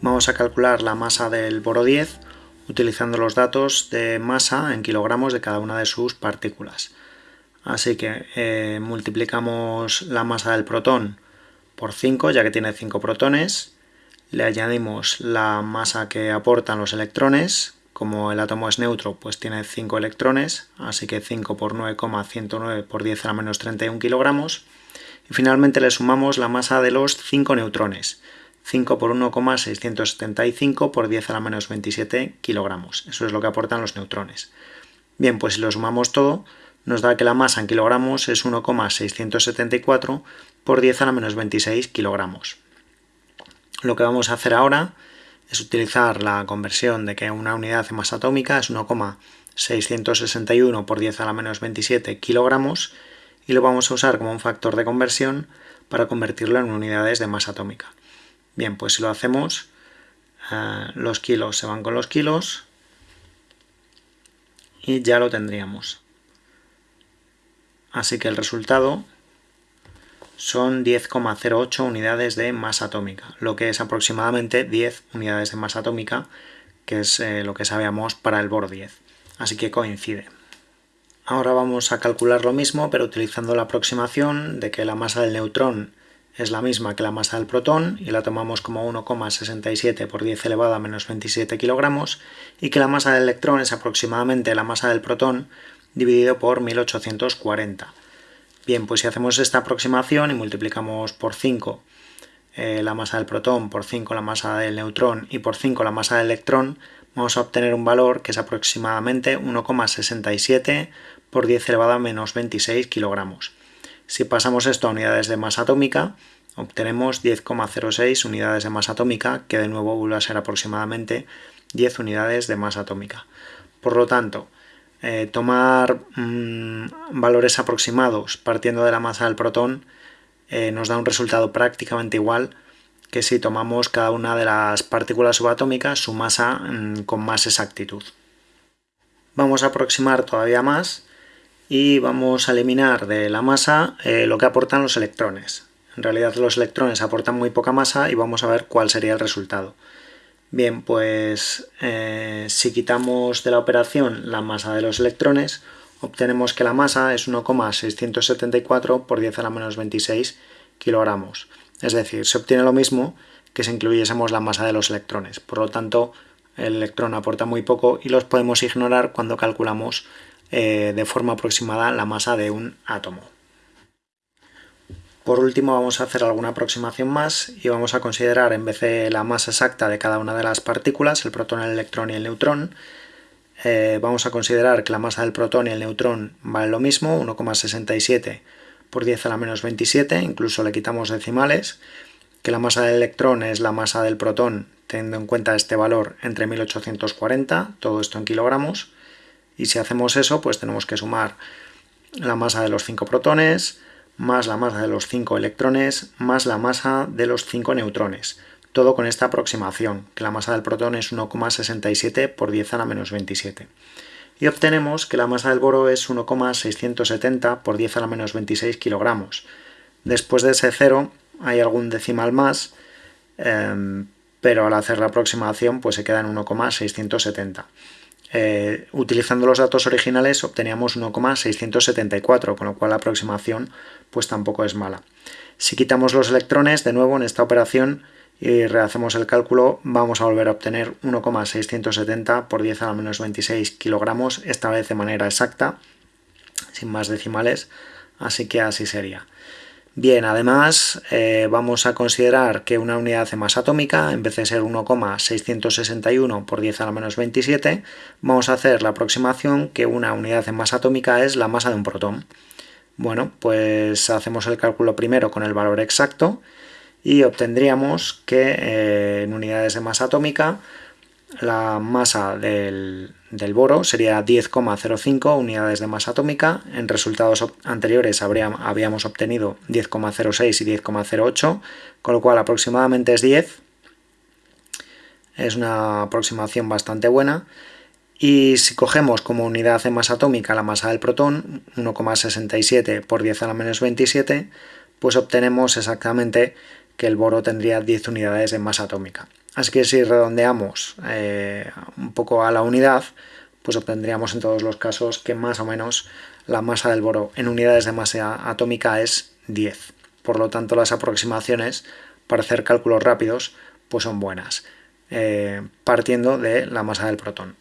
Vamos a calcular la masa del boro 10 utilizando los datos de masa en kilogramos de cada una de sus partículas. Así que eh, multiplicamos la masa del protón por 5, ya que tiene 5 protones, le añadimos la masa que aportan los electrones, como el átomo es neutro, pues tiene 5 electrones, así que 5 por 9,109 por 10 a la menos 31 kilogramos, y finalmente le sumamos la masa de los 5 neutrones, 5 por 1,675 por 10 a la menos 27 kilogramos. Eso es lo que aportan los neutrones. Bien, pues si lo sumamos todo, nos da que la masa en kilogramos es 1,674 por 10 a la menos 26 kilogramos. Lo que vamos a hacer ahora es utilizar la conversión de que una unidad de masa atómica es 1,661 por 10 a la menos 27 kilogramos y lo vamos a usar como un factor de conversión para convertirlo en unidades de masa atómica. Bien, pues si lo hacemos, eh, los kilos se van con los kilos y ya lo tendríamos. Así que el resultado son 10,08 unidades de masa atómica, lo que es aproximadamente 10 unidades de masa atómica, que es eh, lo que sabíamos para el boro 10. Así que coincide. Ahora vamos a calcular lo mismo, pero utilizando la aproximación de que la masa del neutrón es la misma que la masa del protón y la tomamos como 1,67 por 10 elevado a menos 27 kilogramos y que la masa del electrón es aproximadamente la masa del protón dividido por 1840. Bien, pues si hacemos esta aproximación y multiplicamos por 5 eh, la masa del protón, por 5 la masa del neutrón y por 5 la masa del electrón, vamos a obtener un valor que es aproximadamente 1,67 por 10 elevado a menos 26 kilogramos. Si pasamos esto a unidades de masa atómica, obtenemos 10,06 unidades de masa atómica, que de nuevo vuelve a ser aproximadamente 10 unidades de masa atómica. Por lo tanto, eh, tomar mm, valores aproximados partiendo de la masa del protón eh, nos da un resultado prácticamente igual que si tomamos cada una de las partículas subatómicas su masa mm, con más exactitud. Vamos a aproximar todavía más y vamos a eliminar de la masa eh, lo que aportan los electrones. En realidad los electrones aportan muy poca masa y vamos a ver cuál sería el resultado. Bien, pues eh, si quitamos de la operación la masa de los electrones, obtenemos que la masa es 1,674 por 10 a la menos 26 kilogramos. Es decir, se obtiene lo mismo que si incluyésemos la masa de los electrones. Por lo tanto, el electrón aporta muy poco y los podemos ignorar cuando calculamos eh, de forma aproximada la masa de un átomo. Por último vamos a hacer alguna aproximación más y vamos a considerar en vez de la masa exacta de cada una de las partículas, el protón, el electrón y el neutrón, eh, vamos a considerar que la masa del protón y el neutrón vale lo mismo, 1,67 por 10 a la menos 27, incluso le quitamos decimales, que la masa del electrón es la masa del protón teniendo en cuenta este valor entre 1840, todo esto en kilogramos, y si hacemos eso, pues tenemos que sumar la masa de los 5 protones, más la masa de los 5 electrones, más la masa de los 5 neutrones. Todo con esta aproximación, que la masa del protón es 1,67 por 10 a la menos 27. Y obtenemos que la masa del boro es 1,670 por 10 a la menos 26 kilogramos. Después de ese cero hay algún decimal más, em, pero al hacer la aproximación pues se queda en 1,670. Eh, utilizando los datos originales obteníamos 1,674, con lo cual la aproximación pues tampoco es mala. Si quitamos los electrones, de nuevo en esta operación y rehacemos el cálculo, vamos a volver a obtener 1,670 por 10 a la menos 26 kilogramos, esta vez de manera exacta, sin más decimales, así que así sería. Bien, además eh, vamos a considerar que una unidad de masa atómica, en vez de ser 1,661 por 10 a la menos 27, vamos a hacer la aproximación que una unidad de masa atómica es la masa de un protón. Bueno, pues hacemos el cálculo primero con el valor exacto y obtendríamos que eh, en unidades de masa atómica la masa del, boro sería 10,05 unidades de masa atómica. En resultados anteriores habíamos obtenido 10,06 y 10,08, con lo cual aproximadamente es 10. Es una aproximación bastante buena. Y si cogemos como unidad de masa atómica la masa del protón, 1,67 por 10 a la menos 27, pues obtenemos exactamente que el boro tendría 10 unidades de masa atómica. Así que si redondeamos eh, un poco a la unidad, pues obtendríamos en todos los casos que más o menos la masa del boro en unidades de masa atómica es 10. Por lo tanto, las aproximaciones para hacer cálculos rápidos pues son buenas, eh, partiendo de la masa del protón.